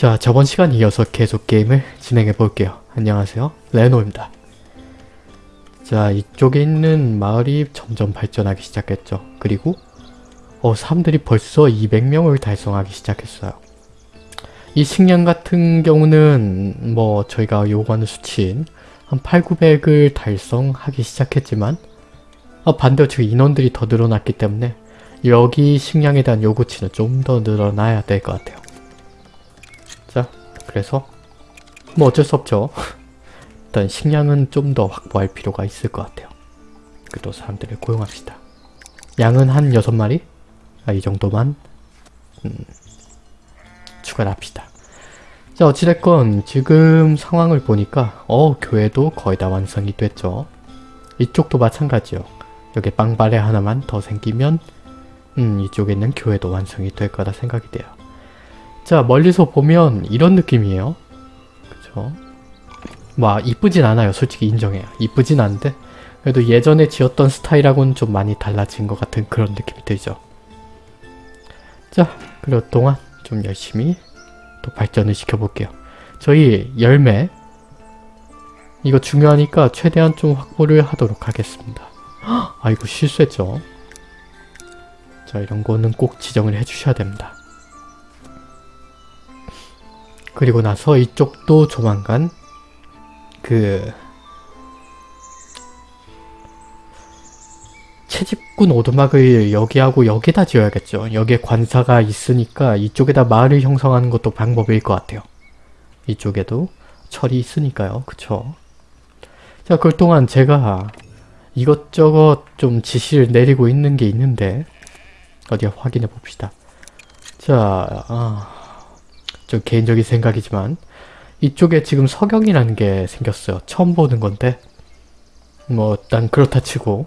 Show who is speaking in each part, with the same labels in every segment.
Speaker 1: 자 저번 시간 이어서 계속 게임을 진행해 볼게요. 안녕하세요 레노입니다. 자 이쪽에 있는 마을이 점점 발전하기 시작했죠. 그리고 어 사람들이 벌써 200명을 달성하기 시작했어요. 이 식량 같은 경우는 뭐 저희가 요구하는 수치인 한 8, 900을 달성하기 시작했지만 어, 반대로 지금 인원들이 더 늘어났기 때문에 여기 식량에 대한 요구치는 좀 더 늘어나야 될 것 같아요. 자, 그래서 뭐 어쩔 수 없죠. 일단 식량은 좀 더 확보할 필요가 있을 것 같아요. 그래도 사람들을 고용합시다. 양은 한 6마리? 아, 이 정도만 음, 추가를 합시다. 자, 어찌됐건 지금 상황을 보니까 어, 교회도 거의 다 완성이 됐죠. 이쪽도 마찬가지요. 여기 빵바레 하나만 더 생기면 음, 이쪽에 있는 교회도 완성이 될 거라 생각이 돼요. 자, 멀리서 보면 이런 느낌이에요. 그쵸? 와, 이쁘진 않아요. 솔직히 인정해요. 이쁘진 않은데 그래도 예전에 지었던 스타일하고는 좀 많이 달라진 것 같은 그런 느낌이 들죠. 자, 그럴 동안 좀 열심히 또 발전을 시켜볼게요. 저희 열매 이거 중요하니까 최대한 좀 확보를 하도록 하겠습니다. 아 이거 실수했죠. 자 이런 거는 꼭 지정을 해주셔야 됩니다. 그리고 나서 이쪽도 조만간 그 채집꾼 오두막을 여기하고 여기다 지어야겠죠. 여기에 관사가 있으니까 이쪽에다 마을을 형성하는 것도 방법일 것 같아요. 이쪽에도 철이 있으니까요. 그쵸? 자, 그 동안 제가 이것저것 좀 지시를 내리고 있는 게 있는데 어디 확인해 봅시다. 자, 아, 좀 개인적인 생각이지만 이쪽에 지금 석영이라는 게 생겼어요. 처음 보는 건데 뭐 일단 그렇다 치고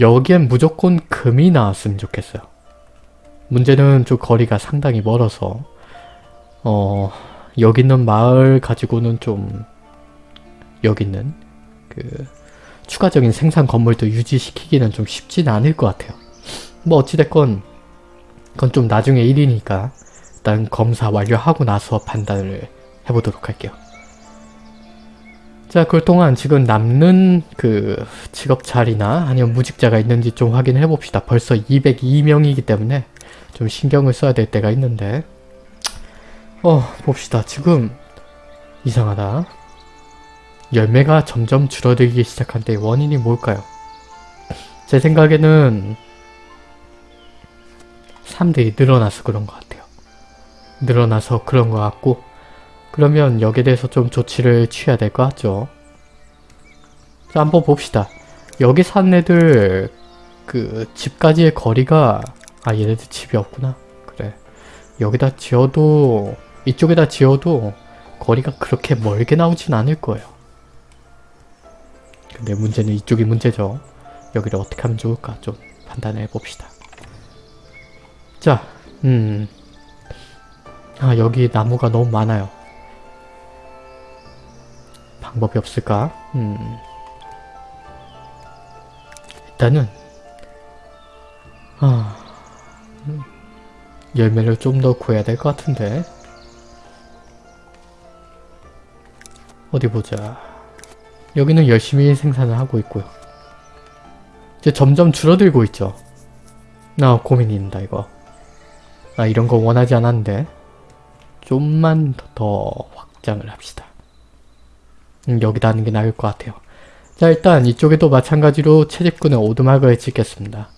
Speaker 1: 여기엔 무조건 금이 나왔으면 좋겠어요. 문제는 좀 거리가 상당히 멀어서 어 여기 있는 마을 가지고는 좀 여기 있는 그 추가적인 생산 건물도 유지시키기는 좀 쉽지는 않을 것 같아요. 뭐 어찌됐건 그건 좀 나중에 일이니까 일단 검사 완료하고 나서 판단을 해보도록 할게요. 자, 그동안 지금 남는 그 직업 자리나 아니면 무직자가 있는지 좀 확인해 봅시다. 벌써 202명이기 때문에 좀 신경을 써야 될 때가 있는데 어, 봅시다. 지금 이상하다. 열매가 점점 줄어들기 시작한데 원인이 뭘까요? 제 생각에는 사람들이 늘어나서 그런 것 같아요. 늘어나서 그런 것 같고 그러면 여기에 대해서 좀 조치를 취해야 될 것 같죠. 자, 한번 봅시다. 여기 사는 애들 그 집까지의 거리가 아 얘네들 집이 없구나. 그래. 여기다 지어도 이쪽에다 지어도 거리가 그렇게 멀게 나오진 않을 거예요. 근데 문제는 이쪽이 문제죠. 여기를 어떻게 하면 좋을까 좀 판단해 봅시다. 자, 음. 아, 여기 나무가 너무 많아요. 방법이 없을까? 음. 일단은 아, 음. 열매를 좀 더 구해야 될 것 같은데 어디 보자 여기는 열심히 생산을 하고 있고요 이제 점점 줄어들고 있죠 나 고민입니다 이거 나 이런 거 원하지 않았는데 좀만 더 확장을 합시다 음, 여기다 하는 게 나을 것 같아요. 자 일단 이쪽에도 마찬가지로 채집꾼의 오두막을 짓겠습니다.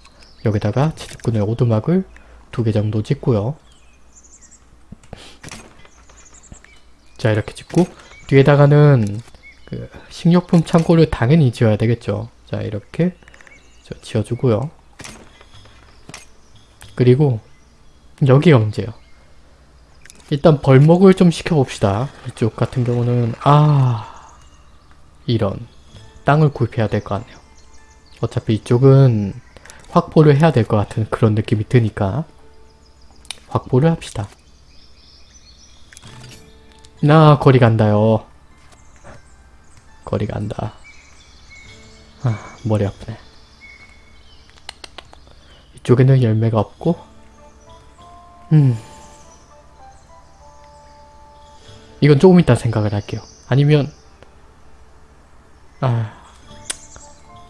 Speaker 1: 여기다가 채집꾼의 오두막을 두 개 정도 짓고요. 자 이렇게 짓고 뒤에다가는 그 식료품 창고를 당연히 지어야 되겠죠. 자 이렇게 지어주고요. 그리고 여기가 문제예요. 일단 벌목을 좀 시켜봅시다. 이쪽 같은 경우는 아... 이런 땅을 구입해야 될 것 같네요. 어차피 이쪽은 확보를 해야 될 것 같은 그런 느낌이 드니까 확보를 합시다. 나 거리 간다요. 거리 간다. 아 머리 아프네. 이쪽에는 열매가 없고 음 이건 조금 이따 생각을 할게요. 아니면 아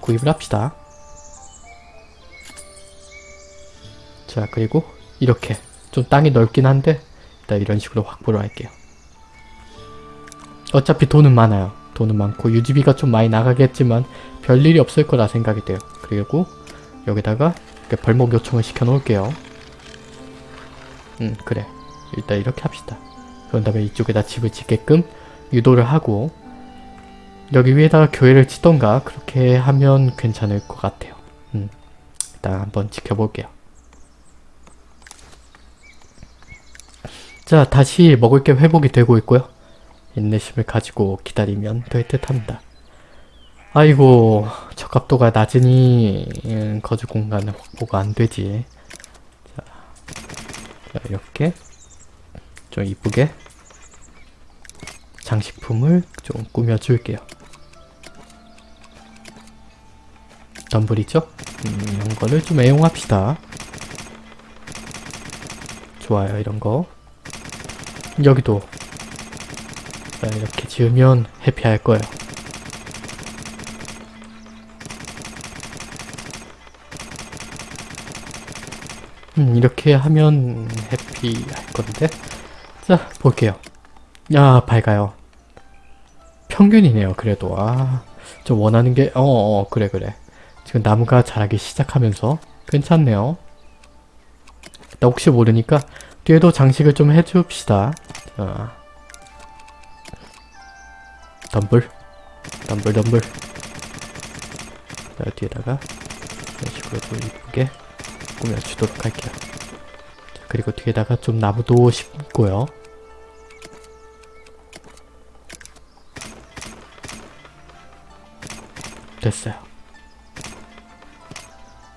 Speaker 1: 구입을 합시다. 자 그리고 이렇게 좀 땅이 넓긴 한데 일단 이런 식으로 확보를 할게요. 어차피 돈은 많아요. 돈은 많고 유지비가 좀 많이 나가겠지만 별일이 없을 거라 생각이 돼요. 그리고 여기다가 벌목 요청을 시켜 놓을게요. 음 그래 일단 이렇게 합시다. 그런 다음에 이쪽에다 집을 짓게끔 유도를 하고 여기 위에다가 교회를 짓던가 그렇게 하면 괜찮을 것 같아요. 음 일단 한번 지켜볼게요. 자 다시 먹을 게 회복이 되고 있고요. 인내심을 가지고 기다리면 될 듯합니다. 아이고 적합도가 낮으니 음, 거주 공간은 확보가 안 되지. 자, 자 이렇게 좀 이쁘게 장식품을 좀 꾸며줄게요. 덤블이죠? 음, 이런 거를 좀 애용합시다. 좋아요 이런 거. 여기도 자, 이렇게 지으면 해피할 거예요. 음, 이렇게 하면 해피할 건데. 자, 볼게요. 야, 밝아요. 평균이네요, 그래도. 아, 좀 원하는 게, 어, 어, 그래, 그래. 지금 나무가 자라기 시작하면서 괜찮네요. 나 혹시 모르니까 뒤에도 장식을 좀 해줍시다. 자. 덤블. 덤블, 덤블. 자, 뒤에다가 이런 식으로 좀 이쁘게 꾸며주도록 할게요. 자, 그리고 뒤에다가 좀 나무도 심고요. 됐어요.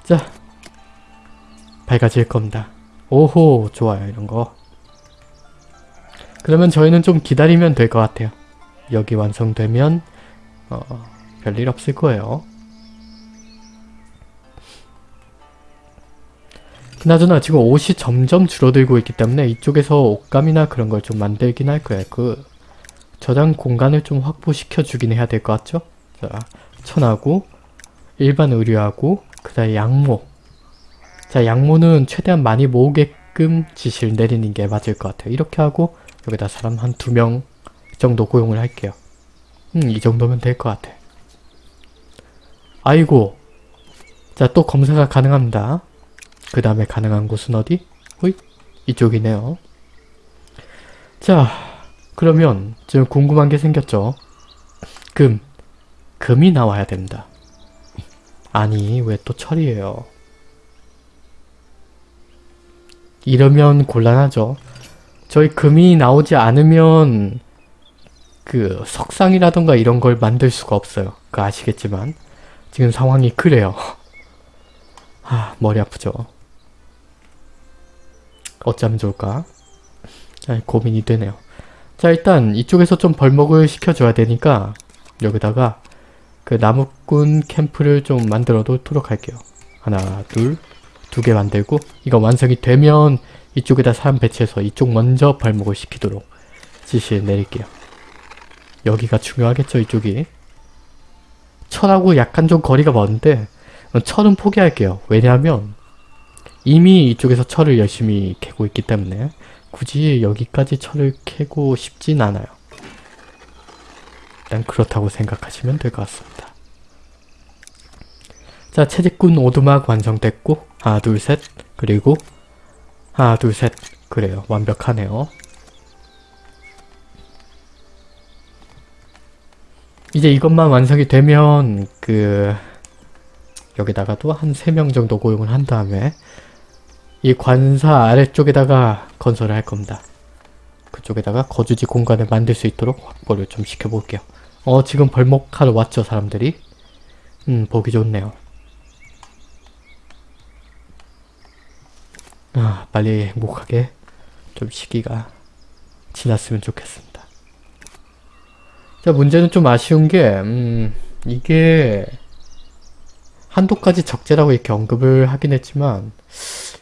Speaker 1: 자, 밝아질 겁니다. 오호, 좋아요, 이런 거. 그러면 저희는 좀 기다리면 될 것 같아요. 여기 완성되면 어, 별일 없을 거예요. 그나저나 지금 옷이 점점 줄어들고 있기 때문에 이쪽에서 옷감이나 그런 걸 좀 만들긴 할 거예요. 그 저장 공간을 좀 확보시켜 주긴 해야 될 것 같죠? 자, 천하고 일반 의류하고 그 다음에 양모 자 양모는 최대한 많이 모으게끔 지시를 내리는 게 맞을 것 같아요. 이렇게 하고 여기다 사람 한 두 명 정도 고용을 할게요. 음, 이 정도면 될 것 같아. 아이고. 자, 또 검사가 가능합니다. 그 다음에 가능한 곳은 어디? 호잇. 이쪽이네요. 자, 그러면 지금 궁금한 게 생겼죠? 금. 금이 나와야 됩니다. 아니, 왜 또 철이에요? 이러면 곤란하죠. 저희 금이 나오지 않으면 그 석상이라던가 이런 걸 만들 수가 없어요. 그 아시겠지만 지금 상황이 그래요. 아 머리 아프죠. 어쩌면 좋을까? 아, 고민이 되네요. 자 일단 이쪽에서 좀 벌목을 시켜줘야 되니까 여기다가 그 나무꾼 캠프를 좀 만들어 놓도록 할게요. 하나 둘 두 개 만들고 이거 완성이 되면 이쪽에다 사람 배치해서 이쪽 먼저 벌목을 시키도록 지시를 내릴게요. 여기가 중요하겠죠 이쪽이 철하고 약간 좀 거리가 먼데 철은 포기할게요 왜냐하면 이미 이쪽에서 철을 열심히 캐고 있기 때문에 굳이 여기까지 철을 캐고 싶진 않아요 일단 그렇다고 생각하시면 될 것 같습니다 자 채집꾼 오두막 완성됐고 하나 둘 셋 그리고 하나 둘 셋 그래요 완벽하네요 이제 이것만 완성이 되면 그 여기다가도 한 3명 정도 고용을 한 다음에 이 관사 아래쪽에다가 건설을 할 겁니다. 그쪽에다가 거주지 공간을 만들 수 있도록 확보를 좀 시켜볼게요. 어 지금 벌목하러 왔죠 사람들이? 음 보기 좋네요. 아 빨리 행복하게 좀 시기가 지났으면 좋겠습니다. 자 문제는 좀 아쉬운 게 음, 이게 한도까지 적재라고 이렇게 언급을 하긴 했지만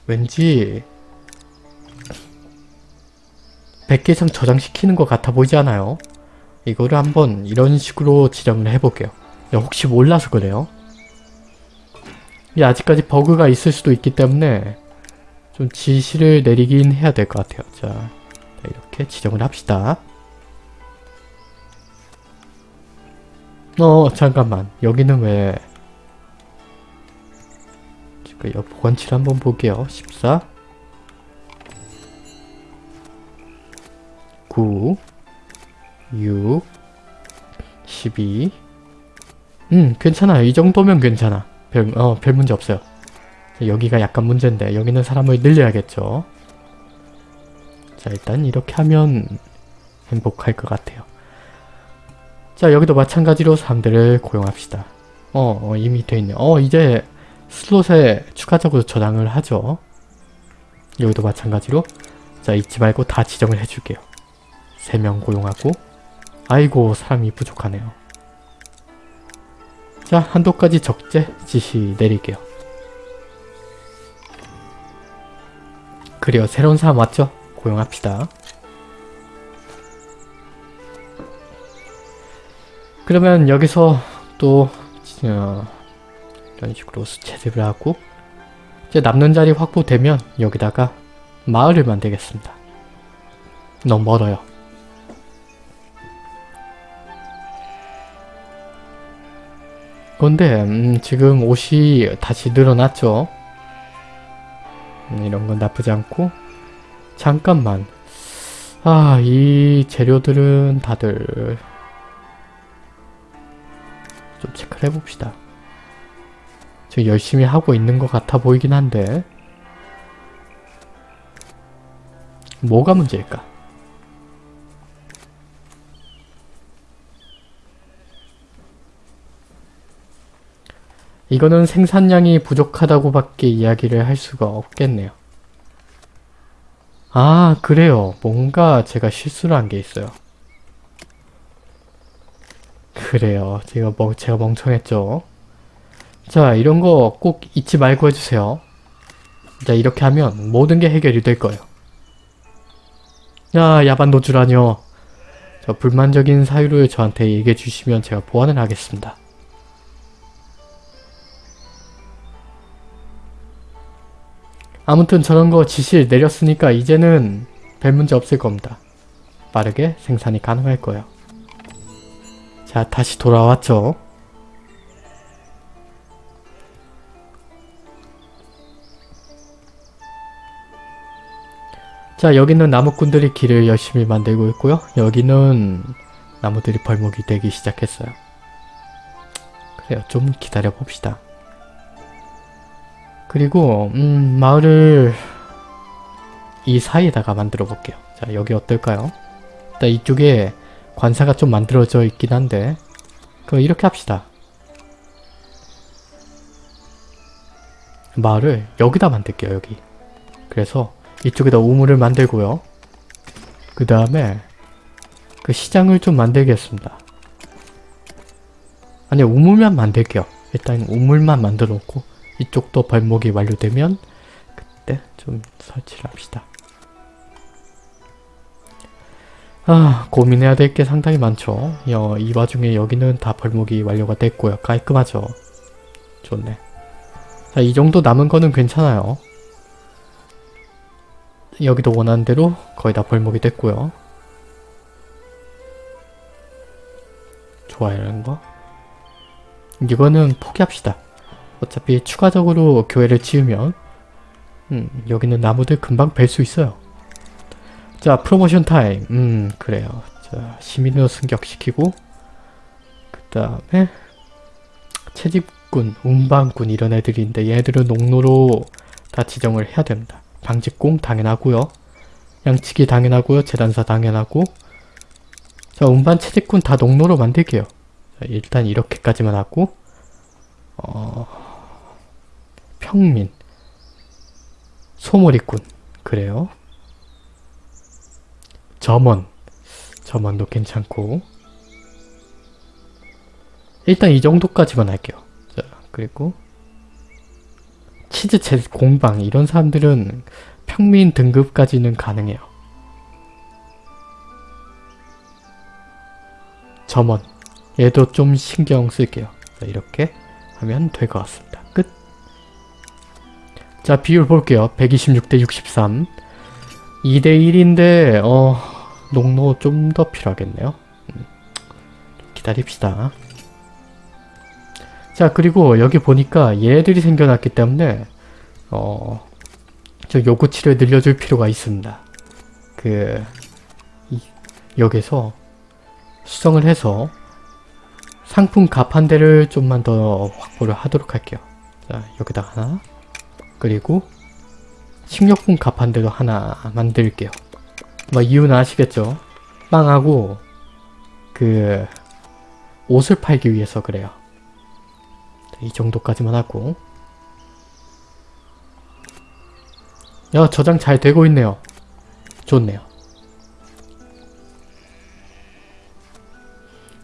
Speaker 1: 왠지 100개 이상 저장시키는 것 같아 보이지 않아요? 이거를 한번 이런 식으로 지정을 해볼게요. 혹시 몰라서 그래요. 이 아직까지 버그가 있을 수도 있기 때문에 좀 지시를 내리긴 해야 될 것 같아요. 자, 이렇게 지정을 합시다. 어 잠깐만 여기는 왜 지금 옆 보관치를 한번 볼게요 14 9 6 12 음 괜찮아요 이 정도면 괜찮아 별, 어, 별 문제 없어요 여기가 약간 문제인데 여기는 사람을 늘려야겠죠 자 일단 이렇게 하면 행복할 것 같아요 자 여기도 마찬가지로 사람들을 고용합시다. 어, 어 이미 돼있네. 어 이제 슬롯에 추가적으로 저장을 하죠. 여기도 마찬가지로 자 잊지 말고 다 지정을 해줄게요. 3명 고용하고 아이고 사람이 부족하네요. 자 한도까지 적재 지시 내릴게요. 그래요 새로운 사람 왔죠? 고용합시다. 그러면 여기서 또 어, 이런 식으로 수채집을 하고 이제 남는 자리 확보되면 여기다가 마을을 만들겠습니다. 너무 멀어요. 근데 음, 지금 옷이 다시 늘어났죠. 음, 이런 건 나쁘지 않고 잠깐만 아 이 재료들은 다들 좀 체크를 해봅시다. 지금 열심히 하고 있는 것 같아 보이긴 한데 뭐가 문제일까? 이거는 생산량이 부족하다고 밖에 이야기를 할 수가 없겠네요. 아 그래요. 뭔가 제가 실수를 한 게 있어요. 그래요. 제가 뭐 제가 멍청했죠. 자 이런 거 꼭 잊지 말고 해주세요. 자 이렇게 하면 모든 게 해결이 될 거예요. 야 야반 노출하뇨. 저 불만적인 사유를 저한테 얘기해 주시면 제가 보완을 하겠습니다. 아무튼 저런 거 지시를 내렸으니까 이제는 별 문제 없을 겁니다. 빠르게 생산이 가능할 거예요. 자 다시 돌아왔죠. 자 여기는 나무꾼들이 길을 열심히 만들고 있고요. 여기는 나무들이 벌목이 되기 시작했어요. 그래요. 좀 기다려 봅시다. 그리고 음 마을을 이 사이에다가 만들어 볼게요. 자 여기 어떨까요? 일단 이쪽에 관사가 좀 만들어져 있긴 한데 그럼 이렇게 합시다. 마을을 여기다 만들게요. 여기. 그래서 이쪽에다 우물을 만들고요. 그 다음에 그 시장을 좀 만들겠습니다. 아니 우물만 만들게요. 일단 우물만 만들어 놓고 이쪽도 발목이 완료되면 그때 좀 설치를 합시다. 아 고민해야 될 게 상당히 많죠. 어, 이 와중에 여기는 다 벌목이 완료가 됐고요. 깔끔하죠. 좋네. 자, 이 정도 남은 거는 괜찮아요. 여기도 원하는 대로 거의 다 벌목이 됐고요. 좋아요 이런 거. 이거는 포기합시다. 어차피 추가적으로 교회를 지으면 음, 여기는 나무들 금방 벨수 있어요. 자 프로모션 타임. 음 그래요. 자 시민으로 승격시키고 그 다음에 채집꾼, 운반꾼 이런 애들인데 얘들은 농로로 다 지정을 해야 됩니다. 방직공 당연하고요. 양치기 당연하고요. 재단사 당연하고. 자 운반 채집꾼 다 농로로 만들게요. 자, 일단 이렇게까지만 하고 어... 평민. 소머리꾼. 그래요? 점원. 점원도 괜찮고. 일단 이 정도까지만 할게요. 자 그리고 치즈챗 공방. 이런 사람들은 평민 등급까지는 가능해요. 점원. 얘도 좀 신경 쓸게요. 자, 이렇게 하면 될 것 같습니다. 끝. 자 비율 볼게요. 126대 63 2대 1인데 어 농로 좀 더 필요하겠네요. 음, 기다립시다. 자 그리고 여기 보니까 얘들이 생겨났기 때문에 어, 저 요구치를 늘려줄 필요가 있습니다. 그 이, 여기서 수정을 해서 상품 값한 대를 좀만 더 확보를 하도록 할게요. 자 여기다가 하나 그리고 식료품 값한 대도 하나 만들게요. 뭐 이유는 아시겠죠? 빵하고 그 옷을 팔기 위해서 그래요. 이 정도까지만 하고 야 저장 잘 되고 있네요. 좋네요.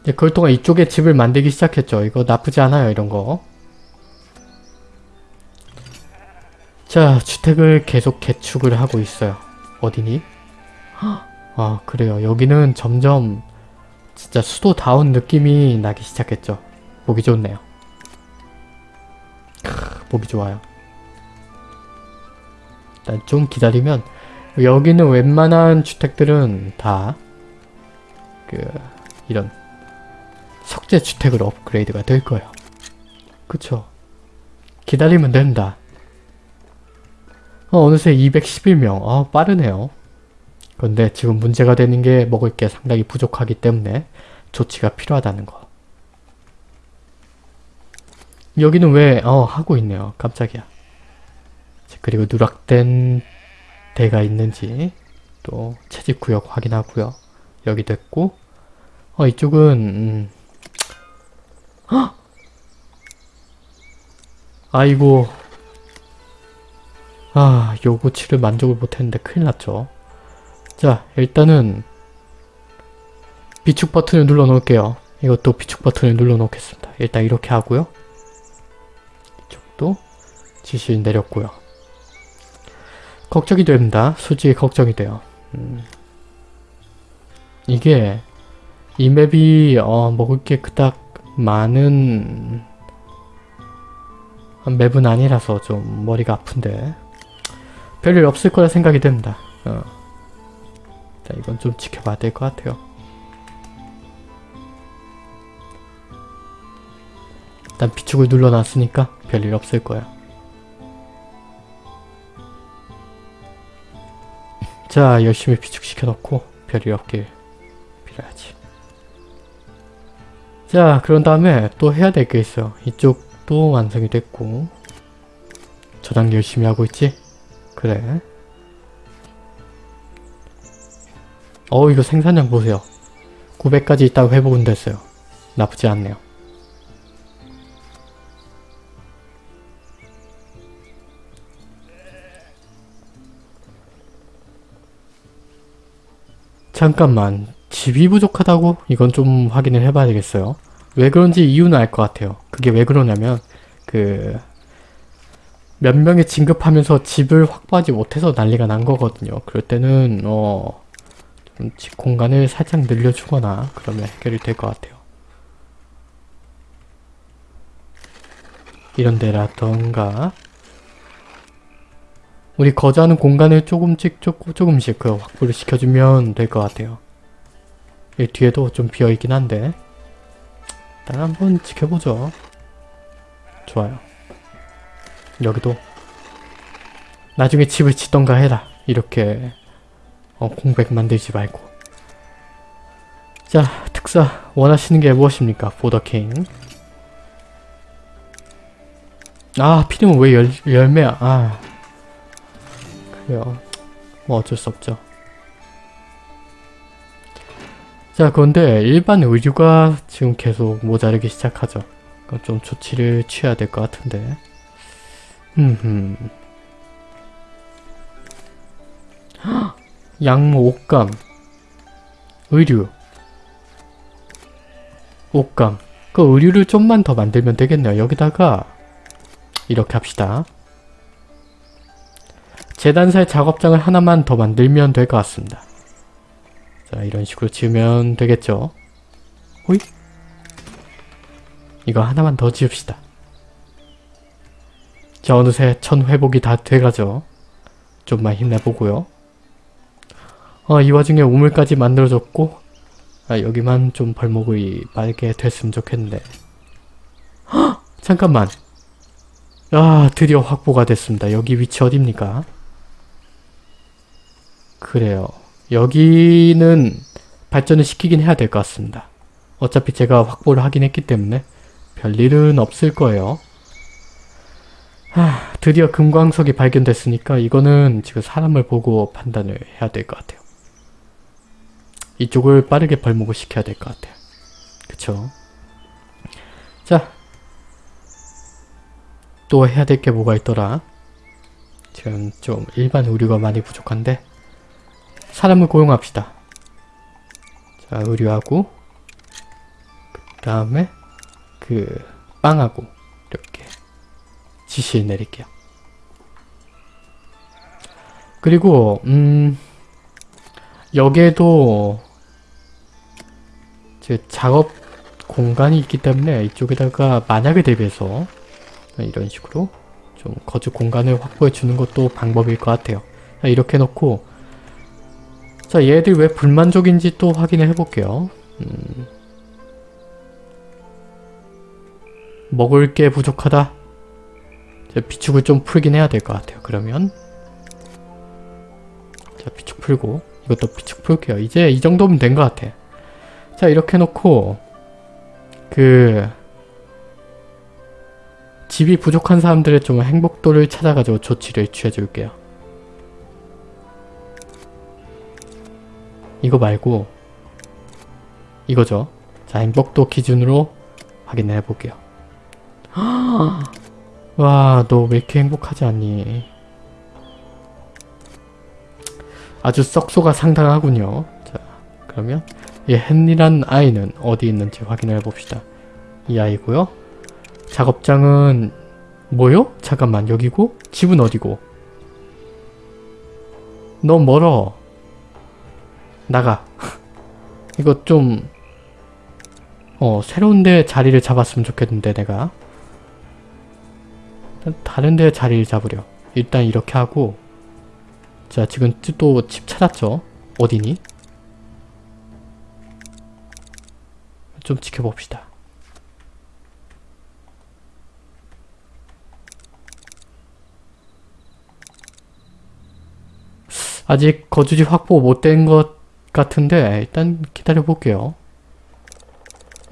Speaker 1: 이제 그걸 동안 이쪽에 집을 만들기 시작했죠. 이거 나쁘지 않아요 이런 거. 자 주택을 계속 개축을 하고 있어요. 어디니? 아 그래요. 여기는 점점 진짜 수도다운 느낌이 나기 시작했죠. 보기 좋네요. 크, 보기 좋아요. 일단 좀 기다리면 여기는 웬만한 주택들은 다 그 이런 석재 주택으로 업그레이드가 될 거예요. 그쵸? 기다리면 된다. 어, 어느새 211명. 어, 빠르네요. 그런데 지금 문제가 되는 게 먹을 게 상당히 부족하기 때문에 조치가 필요하다는 거. 여기는 왜, 어, 하고 있네요. 깜짝이야. 그리고 누락된 대가 있는지 또 채집구역 확인하고요. 여기 됐고 어 이쪽은 음. 헉! 아이고 아 요구치를 만족을 못했는데 큰일 났죠. 자 일단은 비축 버튼을 눌러 놓을게요. 이것도 비축 버튼을 눌러 놓겠습니다. 일단 이렇게 하고요. 이쪽도 지시 내렸고요. 걱정이 됩니다. 솔직히 걱정이 돼요. 음. 이게 이 맵이 어, 먹을 게 그닥 많은 맵은 아니라서 좀 머리가 아픈데 별일 없을 거라 생각이 됩니다. 어. 자, 이건 좀 지켜봐야 될 것 같아요. 일단 비축을 눌러놨으니까 별일 없을 거야. 자 열심히 비축시켜 놓고 별일 없길 빌어야지 자 그런 다음에 또 해야 될 게 있어요 이쪽도 완성이 됐고 저장 열심히 하고 있지? 그래 어 이거 생산량 보세요 900까지 있다고 회복은 됐어요 나쁘지 않네요 잠깐만 집이 부족하다고? 이건 좀 확인을 해봐야 되겠어요. 왜 그런지 이유는 알 것 같아요. 그게 왜 그러냐면 그 몇 명이 진급하면서 집을 확보하지 못해서 난리가 난 거거든요. 그럴 때는 어... 좀집 공간을 살짝 늘려주거나 그러면 해결이 될 것 같아요. 이런 데라던가 우리 거주하는 공간을 조금씩 조금, 조금씩 그 확보를 시켜주면 될 것 같아요. 이 뒤에도 좀 비어있긴 한데 일단 한번 지켜보죠. 좋아요. 여기도 나중에 집을 짓던가 해라. 이렇게 어, 공백 만들지 말고 자 특사 원하시는 게 무엇입니까? 보더킹 아 피rim은 왜 열, 열매야 아 그래요. 뭐 어쩔 수 없죠. 자 그런데 일반 의류가 지금 계속 모자르기 시작하죠. 좀 조치를 취해야 될 것 같은데. 옷감 의류 옷감 그 의류를 좀만 더 만들면 되겠네요. 여기다가 이렇게 합시다. 재단살 작업장을 하나만 더 만들면 될 것 같습니다. 자 이런 식으로 지으면 되겠죠. 호잇. 이거 하나만 더 지읍시다. 자, 어느새 천 회복이 다 돼가죠. 좀만 힘내보고요. 어, 이 와중에 우물까지 만들어졌고 아, 여기만 좀 벌목이 빨게 됐으면 좋겠는데 헉! 잠깐만 아 드디어 확보가 됐습니다. 여기 위치 어딥니까? 그래요. 여기는 발전을 시키긴 해야 될 것 같습니다. 어차피 제가 확보를 하긴 했기 때문에 별일은 없을 거예요. 하, 드디어 금광석이 발견됐으니까 이거는 지금 사람을 보고 판단을 해야 될 것 같아요. 이쪽을 빠르게 벌목을 시켜야 될 것 같아요. 그쵸? 자, 또 해야 될 게 뭐가 있더라? 지금 좀 일반 의류가 많이 부족한데 사람을 고용합시다. 자, 의류하고 그 다음에 그 빵하고 이렇게 지시 내릴게요. 그리고 음 여기에도 제 작업 공간이 있기 때문에 이쪽에다가 만약에 대비해서 이런 식으로 좀 거주 공간을 확보해 주는 것도 방법일 것 같아요. 자, 이렇게 놓고 자 얘들 왜 불만족인지 또 확인을 해볼게요. 음, 먹을 게 부족하다. 자, 비축을 좀 풀긴 해야 될 것 같아요. 그러면 자 비축 풀고 이것도 비축 풀게요. 이제 이 정도면 된 것 같아. 자 이렇게 놓고 그 집이 부족한 사람들의 좀 행복도를 찾아가지고 조치를 취해줄게요. 이거 말고 이거죠. 자 행복도 기준으로 확인해 을 볼게요. 와, 너 왜 이렇게 행복하지 않니? 아주 썩소가 상당하군요. 자, 그러면 이 헨리란 아이는 어디 있는지 확인해 봅시다. 이 아이고요. 작업장은 뭐요? 잠깐만 여기고 집은 어디고? 너 멀어. 나가. 이거 좀 어, 새로운 데 자리를 잡았으면 좋겠는데 내가 다른 데 자리를 잡으려 일단 이렇게 하고. 자 지금 또 집 찾았죠? 어디니? 좀 지켜봅시다. 아직 거주지 확보 못 된 것 같은데 일단 기다려 볼게요.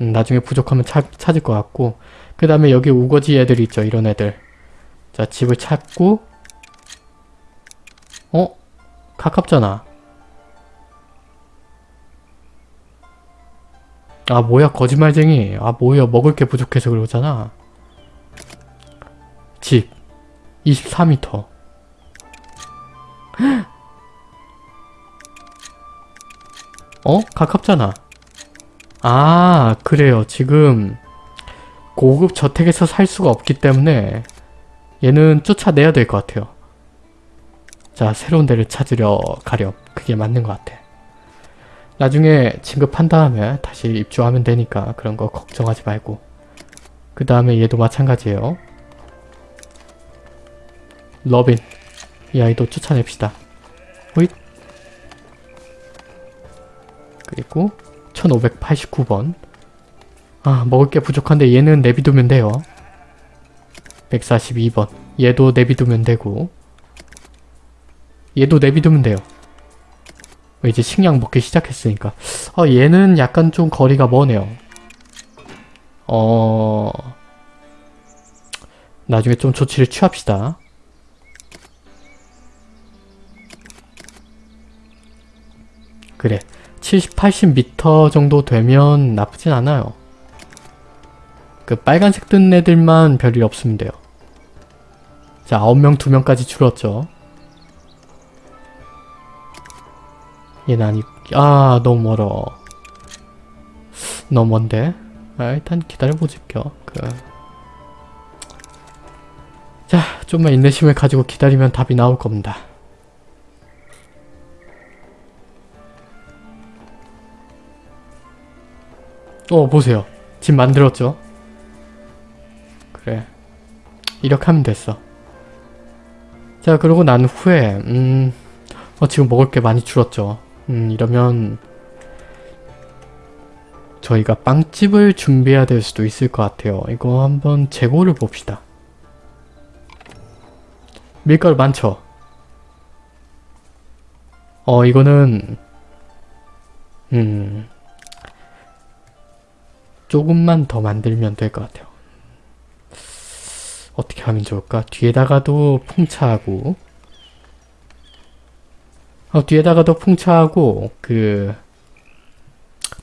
Speaker 1: 음, 나중에 부족하면 차, 찾을 것 같고. 그 다음에 여기 우거지 애들 있죠 이런 애들 자 집을 찾고 어? 가깝잖아. 아 뭐야 거짓말쟁이. 아 뭐야 먹을 게 부족해서 그러잖아. 집. 24m 어? 가깝잖아. 아 그래요. 지금 고급 저택에서 살 수가 없기 때문에 얘는 쫓아내야 될 것 같아요. 자 새로운 데를 찾으려 가렴. 그게 맞는 것 같아. 나중에 진급한 다음에 다시 입주하면 되니까 그런 거 걱정하지 말고. 그 다음에 얘도 마찬가지예요. 러빈 이 아이도 쫓아냅시다. 호잇. 그리고 1589번. 아 먹을 게 부족한데 얘는 내비두면 돼요 142번. 얘도 내비두면 되고. 얘도 내비두면 돼요. 이제 식량 먹기 시작했으니까. 아 얘는 약간 좀 거리가 머네요. 어... 나중에 좀 조치를 취합시다. 그래. 70, 80m 정도 되면 나쁘진 않아요. 그 빨간색 뜬 애들만 별일 없으면 돼요. 자, 9명, 2명까지 줄었죠. 얘는 아니, 아, 너무 멀어. 너무 먼데? 아, 일단 기다려보실게요. 그. 자, 좀만 인내심을 가지고 기다리면 답이 나올 겁니다. 어 보세요 집 만들었죠 이렇게 하면 됐어. 자 그러고 난 후에 음 어, 지금 먹을 게 많이 줄었죠. 음 이러면 저희가 빵집을 준비해야 될 수도 있을 것 같아요. 이거 한번 재고를 봅시다. 밀가루 많죠? 어 이거는 음 조금만 더 만들면 될 것 같아요. 어떻게 하면 좋을까? 뒤에다가도 풍차하고 어, 뒤에다가도 풍차하고 그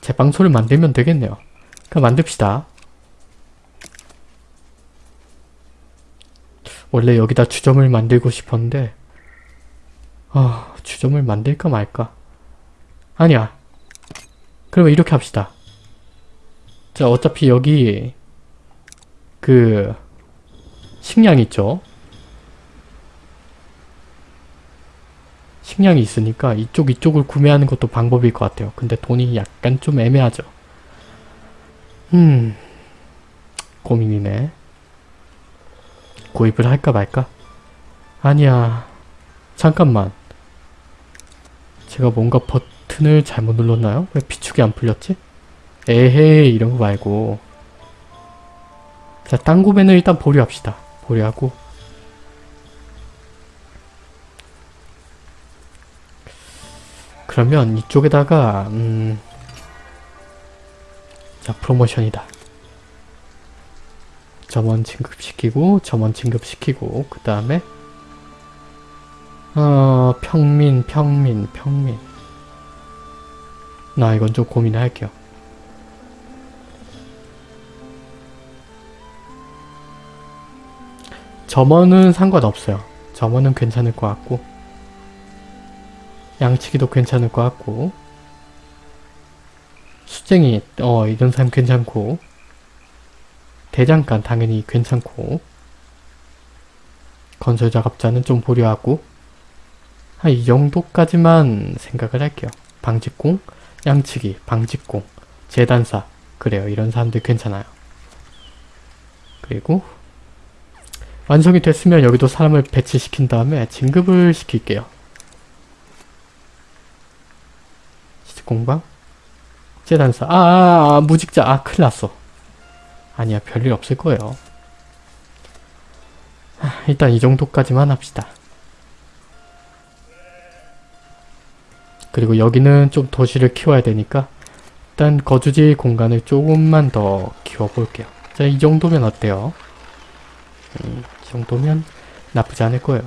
Speaker 1: 제빵소를 만들면 되겠네요. 그럼 만듭시다. 원래 여기다 주점을 만들고 싶었는데 아 주점을 만들까 말까 아니야 그러면 이렇게 합시다 자 어차피 여기 그 식량 있죠. 식량이 있으니까 이쪽 이쪽을 구매하는 것도 방법일 것 같아요. 근데 돈이 약간 좀 애매하죠. 음 고민이네. 구입을 할까 말까? 아니야. 잠깐만. 제가 뭔가 버튼을 잘못 눌렀나요? 왜 비축이 안 풀렸지? 에헤이 이런 거 말고. 자, 땅 구매는 일단 보류합시다. 보류하고 그러면 이쪽에다가 음... 자, 프로모션이다. 점원 진급시키고 점원 진급시키고 그 다음에 어... 평민 평민 평민 나 이건 좀 고민할게요. 점원은 상관없어요. 점원은 괜찮을 것 같고 양치기도 괜찮을 것 같고 수쟁이 어 이런 사람 괜찮고 대장간 당연히 괜찮고 건설 작업자는 좀 보류하고 한 이 정도까지만 생각을 할게요. 방직공, 양치기, 방직공, 재단사 그래요. 이런 사람들 괜찮아요. 그리고 완성이 됐으면 여기도 사람을 배치시킨 다음에 진급을 시킬게요. 시집공방 재단사 아, 아, 아 무직자 아 큰일 났어. 아니야 별일 없을 거예요. 아, 일단 이 정도까지만 합시다. 그리고 여기는 좀 도시를 키워야 되니까 일단 거주지 공간을 조금만 더 키워볼게요. 자, 이 정도면 어때요? 음, 이 정도면 나쁘지 않을 거예요.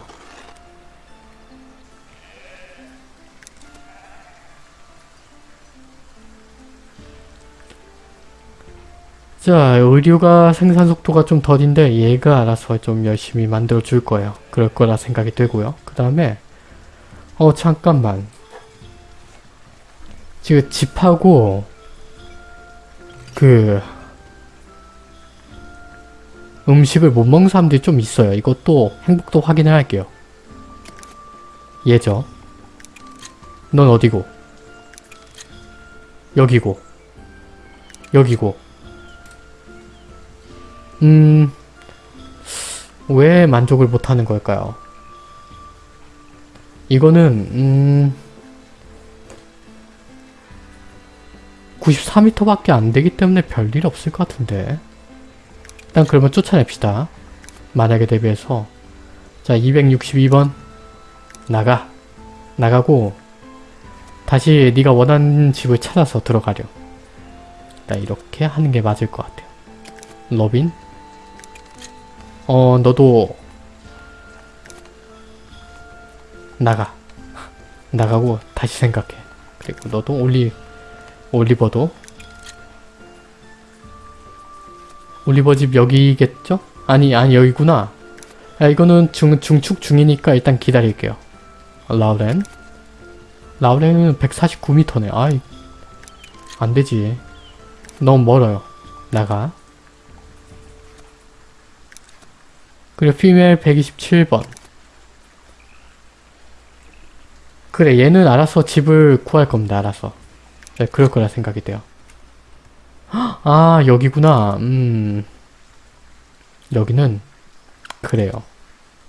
Speaker 1: 자, 의류가 생산 속도가 좀 더딘데 얘가 알아서 좀 열심히 만들어 줄 거예요. 그럴 거라 생각이 되고요. 그 다음에 어 잠깐만 지금 집하고 그 음식을 못 먹는 사람들이 좀 있어요. 이것도 행복도 확인을 할게요. 얘죠. 넌 어디고? 여기고. 여기고. 음... 왜 만족을 못하는 걸까요? 이거는 음... 94m밖에 안 되기 때문에 별일 없을 것 같은데 일단 그러면 쫓아냅시다. 만약에 대비해서. 자 262번. 나가. 나가고 다시 네가 원하는 집을 찾아서 들어가려 일단 이렇게 하는 게 맞을 것 같아요. 로빈? 어 너도 나가. 나가고 다시 생각해. 그리고 너도 올리 올리버도 올리버 집 여기겠죠? 아니 아니 여기구나. 야 이거는 증, 증축 중이니까 일단 기다릴게요. 라우렌? 라우렌은 149m네. 아이 안되지. 너무 멀어요. 나가. 그리고 피멜 127번. 그래 얘는 알아서 집을 구할 겁니다 알아서. 네, 그럴 거라 생각이 돼요 아 여기구나. 음 여기는 그래요.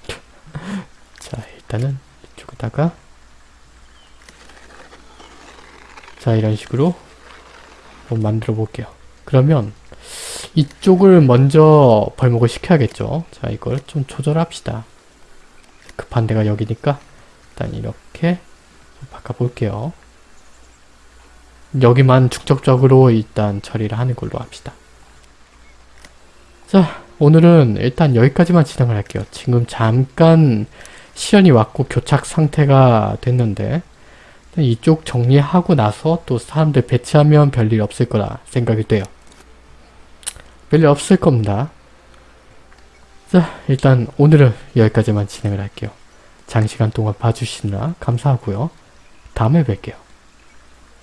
Speaker 1: 자 일단은 이쪽에다가 자 이런 식으로 한번 만들어 볼게요. 그러면 이쪽을 먼저 벌목을 시켜야겠죠. 자 이걸 좀 조절합시다. 급한 데가 여기니까 일단 이렇게 좀 바꿔볼게요. 여기만 중적적으로 일단 처리를 하는 걸로 합시다. 자 오늘은 일단 여기까지만 진행을 할게요. 지금 잠깐 시연이 왔고 교착 상태가 됐는데 이쪽 정리하고 나서 또 사람들 배치하면 별일 없을 거라 생각이 돼요. 별일 없을 겁니다. 자 일단 오늘은 여기까지만 진행을 할게요. 장시간 동안 봐주시느라 감사하고요. 다음에 뵐게요.